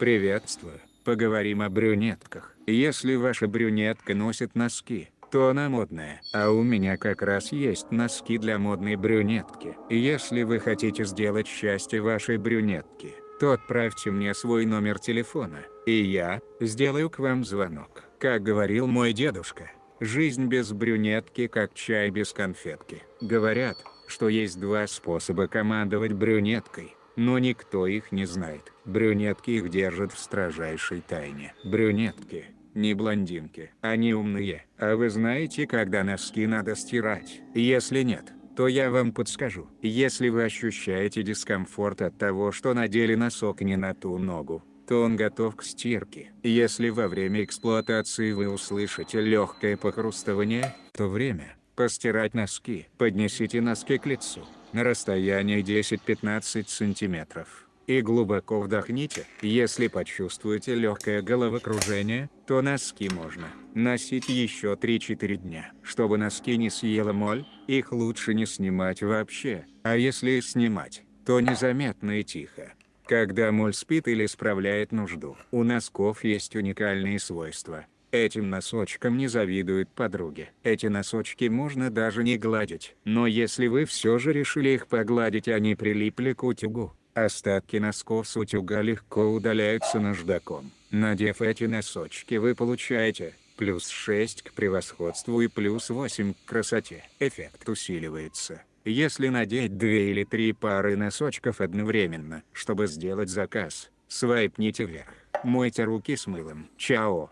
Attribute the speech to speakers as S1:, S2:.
S1: Приветствую. Поговорим о брюнетках. Если ваша брюнетка носит носки, то она модная. А у меня как раз есть носки для модной брюнетки. Если вы хотите сделать счастье вашей брюнетки, то отправьте мне свой номер телефона, и я сделаю к вам звонок. Как говорил мой дедушка, жизнь без брюнетки как чай без конфетки. Говорят, что есть два способа командовать брюнеткой, но никто их не знает. Брюнетки их держат в строжайшей тайне. Брюнетки, не блондинки. Они умные. А вы знаете, когда носки надо стирать? Если нет, то я вам подскажу. Если вы ощущаете дискомфорт от того, что надели носок не на ту ногу, то он готов к стирке. Если во время эксплуатации вы услышите легкое похрустывание, то время постирать носки. Поднесите носки к лицу на расстоянии 10-15 сантиметров и глубоко вдохните. Если почувствуете легкое головокружение, то носки можно носить еще 3-4 дня. Чтобы носки не съела моль, их лучше не снимать вообще, а если снимать, то незаметно и тихо. Когда моль спит или справляет нужду. У носков есть уникальные свойства. Этим носочкам не завидуют подруги. Эти носочки можно даже не гладить. Но если вы все же решили их погладить они прилипли к утюгу, Остатки носков с утюга легко удаляются наждаком. Надев эти носочки вы получаете плюс 6 к превосходству и плюс 8 к красоте. Эффект усиливается, если надеть две или три пары носочков одновременно. Чтобы сделать заказ, свайпните вверх. Мойте руки с мылом. Чао.